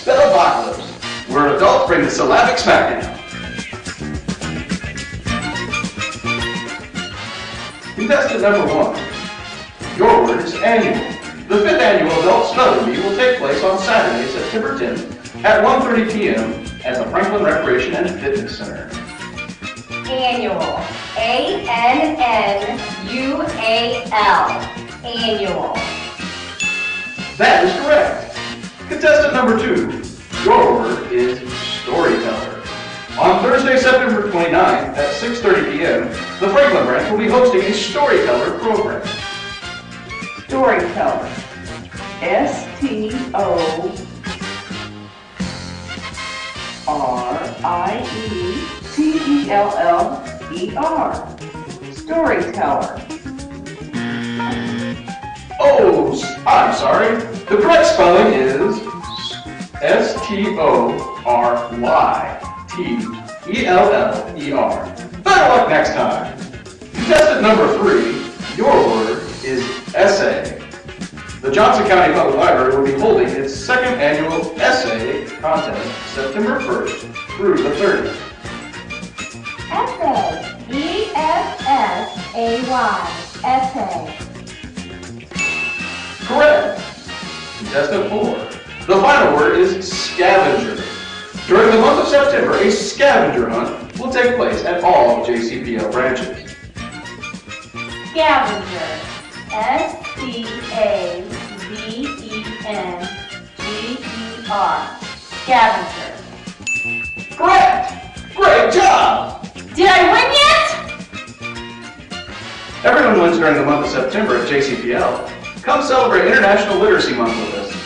Spellopocalypse, where adults bring the syllabic smackdown. Contestant number one. Your word is annual. The fifth annual Adult Spelling Bee will take place on Saturday, September 10th at 1.30 p.m. at the Franklin Recreation and Fitness Center. Annual. A-N-N-U-A-L. Annual. That is correct. Contestant number two. Your word is storyteller. On Thursday, September 29th at 6.30 p.m., the Franklin branch will be hosting a storyteller program. Storyteller. S T O R I E T E L L E R. Storyteller. Oh, I'm sorry. The correct spelling is S-T-O-R-Y-T-E-L-L-E-R. Better luck next time. Contestant number three, your word is essay. The Johnson County Public Library will be holding its second annual essay contest September 1st through the 30th. Essay. E-S-S-A-Y. Essay. Contestant four. The final word is scavenger. During the month of September, a scavenger hunt will take place at all JCPL branches. Scavenger. S-C-A-V-E-N-G-E-R. Scavenger. Correct! Great job! Did I win yet? Everyone wins during the month of September at JCPL. Come celebrate International Literacy Month with us.